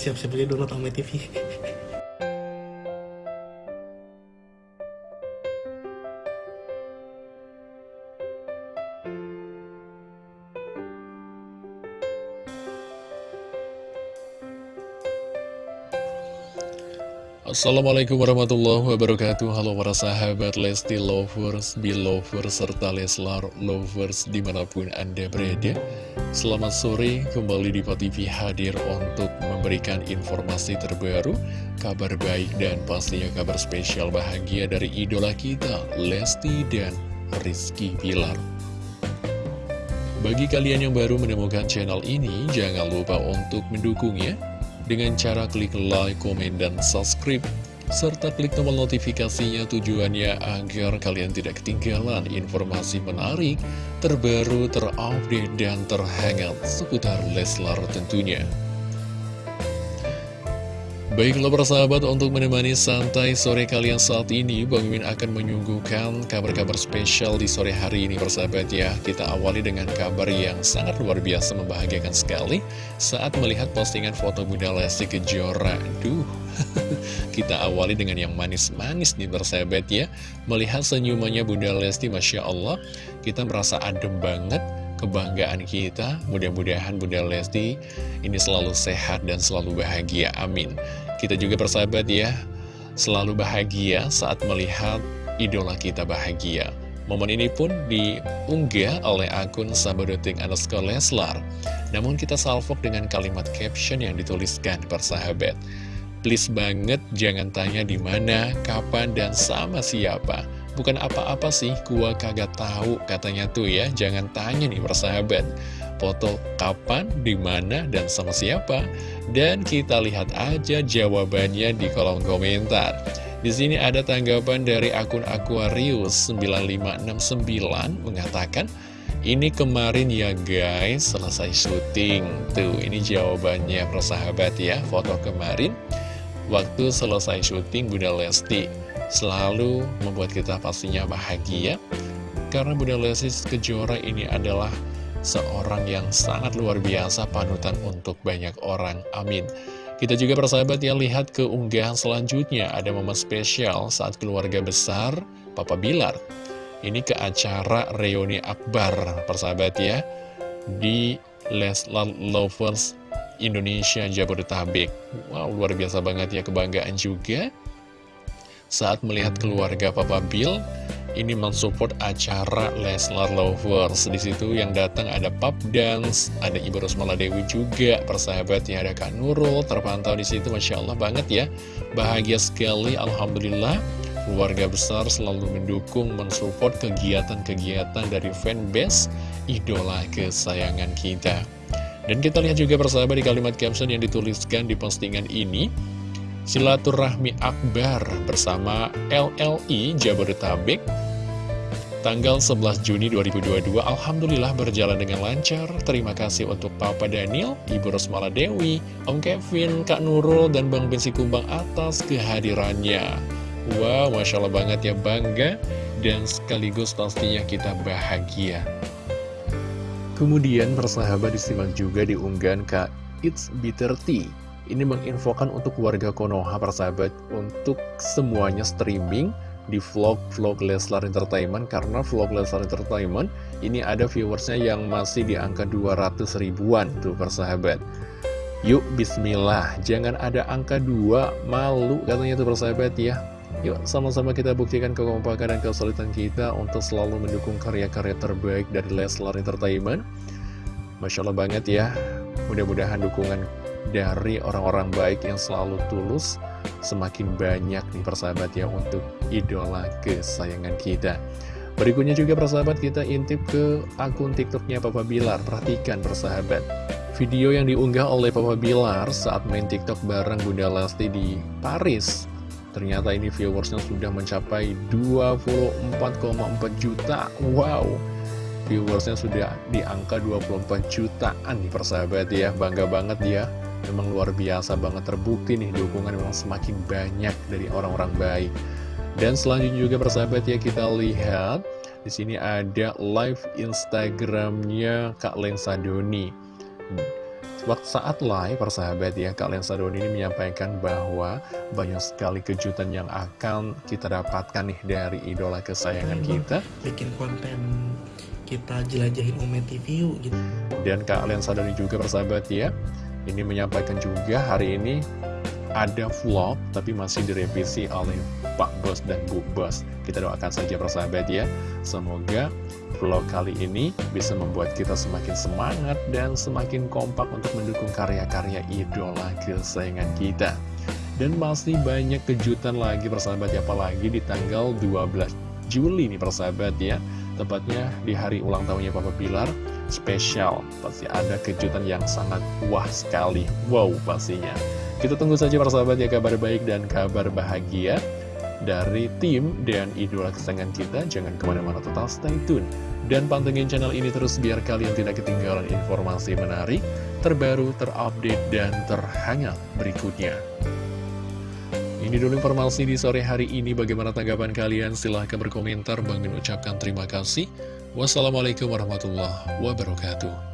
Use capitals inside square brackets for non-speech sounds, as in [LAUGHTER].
siap-siap aja download Ame TV. Assalamualaikum warahmatullahi wabarakatuh Halo para sahabat Lesti Lovers, Belovers, serta Leslar Lovers di mana pun Anda berada Selamat sore, kembali di TV hadir untuk memberikan informasi terbaru Kabar baik dan pastinya kabar spesial bahagia dari idola kita Lesti dan Rizky Pilar Bagi kalian yang baru menemukan channel ini, jangan lupa untuk mendukungnya dengan cara klik like, komen, dan subscribe serta klik tombol notifikasinya tujuannya agar kalian tidak ketinggalan informasi menarik, terbaru, terupdate, dan terhangat seputar Leslar tentunya. Baiklah persahabat untuk menemani santai sore kalian saat ini Bang Mimin akan menyuguhkan kabar-kabar spesial di sore hari ini persahabat ya Kita awali dengan kabar yang sangat luar biasa membahagiakan sekali Saat melihat postingan foto Bunda Lesti Kejora Duh, [LAUGHS] kita awali dengan yang manis-manis nih persahabat ya Melihat senyumannya Bunda Lesti Masya Allah Kita merasa adem banget kebanggaan kita. Mudah-mudahan Bunda Lesti ini selalu sehat dan selalu bahagia. Amin. Kita juga persahabat ya, selalu bahagia saat melihat idola kita bahagia. Momen ini pun diunggah oleh akun sahabadoting underscore Leslar. Namun kita salvok dengan kalimat caption yang dituliskan persahabat. Please banget jangan tanya di mana, kapan, dan sama siapa. Bukan apa-apa sih, gua kagak tahu katanya tuh ya. Jangan tanya nih persahabat. Foto kapan, di mana, dan sama siapa? Dan kita lihat aja jawabannya di kolom komentar. Di sini ada tanggapan dari akun Aquarius 9569 mengatakan, ini kemarin ya guys, selesai syuting. Tuh, ini jawabannya persahabat ya, foto kemarin. Waktu selesai syuting Bunda Lesti selalu membuat kita pastinya bahagia karena Bunda Lesti Kejora ini adalah seorang yang sangat luar biasa panutan untuk banyak orang. Amin. Kita juga persahabat ya lihat ke unggahan selanjutnya ada momen spesial saat keluarga besar Papa Bilar. Ini ke acara reuni akbar persahabat ya di Leslar Lovers Indonesia Jabodetabek. Wow luar biasa banget ya kebanggaan juga saat melihat keluarga Papa Bill ini mensupport acara Leslar Lovers. Di situ yang datang ada Pop Dance, ada Ibu Rosmala Dewi juga, persahabat ya ada Kak Nurul terpantau di situ, masya Allah banget ya, bahagia sekali, alhamdulillah. Keluarga besar selalu mendukung, mensupport kegiatan-kegiatan dari fanbase idola kesayangan kita. Dan kita lihat juga persahabat di kalimat caption yang dituliskan di postingan ini, Silaturahmi Akbar bersama LLI Jabodetabek Tanggal 11 Juni 2022 Alhamdulillah berjalan dengan lancar. Terima kasih untuk Papa Daniel, Ibu Rosmala Dewi, Om Kevin, Kak Nurul, dan Bang Bensi Kumbang atas kehadirannya. Wow, Masya Allah banget ya bangga. Dan sekaligus pastinya kita bahagia Kemudian persahabat disimak juga diunggahan Kak It's Bitter Tea. Ini menginfokan untuk warga Konoha persahabat untuk semuanya streaming di vlog-vlog Leslar Entertainment karena vlog Leslar Entertainment ini ada viewersnya yang masih di angka 200 ribuan tuh persahabat. Yuk bismillah. Jangan ada angka 2 malu katanya tuh persahabat ya yuk sama-sama kita buktikan kekompakan dan kesulitan kita untuk selalu mendukung karya-karya terbaik dari Leslar Entertainment. Masya Allah banget ya. Mudah-mudahan dukungan dari orang-orang baik yang selalu tulus semakin banyak nih persahabat ya untuk idola kesayangan kita. Berikutnya juga persahabat kita intip ke akun tiktoknya Papa Bilar. Perhatikan persahabat video yang diunggah oleh Papa Bilar saat main tiktok bareng Bunda Lesti di Paris ternyata ini viewersnya sudah mencapai 24,4 juta wow viewersnya sudah di angka 24 jutaan nih persahabat ya bangga banget dia memang luar biasa banget terbukti nih dukungan memang semakin banyak dari orang-orang baik. Dan selanjutnya juga persahabat ya kita lihat di sini ada live Instagramnya Kak Lensa Doni. Waktu saat live, persahabat ya, Kak Lensa Doni ini menyampaikan bahwa banyak sekali kejutan yang akan kita dapatkan nih dari idola kesayangan kita. Bikin konten kita jelajahin Ome TV yuk gitu. Dan Kak Lensa Doni juga persahabat ya, ini menyampaikan juga hari ini ada vlog tapi masih direvisi oleh Pak Bos dan Bu Bos. Kita doakan saja persahabat ya. Semoga vlog kali ini bisa membuat kita semakin semangat dan semakin kompak untuk mendukung karya-karya idola kesayangan kita. Dan masih banyak kejutan lagi persahabat ya, apalagi di tanggal 12 Juli nih persahabat ya. Tepatnya di hari ulang tahunnya Papa Pilar, spesial. Pasti ada kejutan yang sangat wah sekali. Wow pastinya. Kita tunggu saja persahabat ya kabar baik dan kabar bahagia dari tim dan idola kesayangan kita. Jangan ke mana-mana total stay tune. Dan pantengin channel ini terus biar kalian tidak ketinggalan informasi menarik, terbaru, terupdate, dan terhangat berikutnya. Ini dulu informasi di sore hari ini. Bagaimana tanggapan kalian? Silahkan berkomentar. Bang Min ucapkan terima kasih. Wassalamualaikum warahmatullahi wabarakatuh.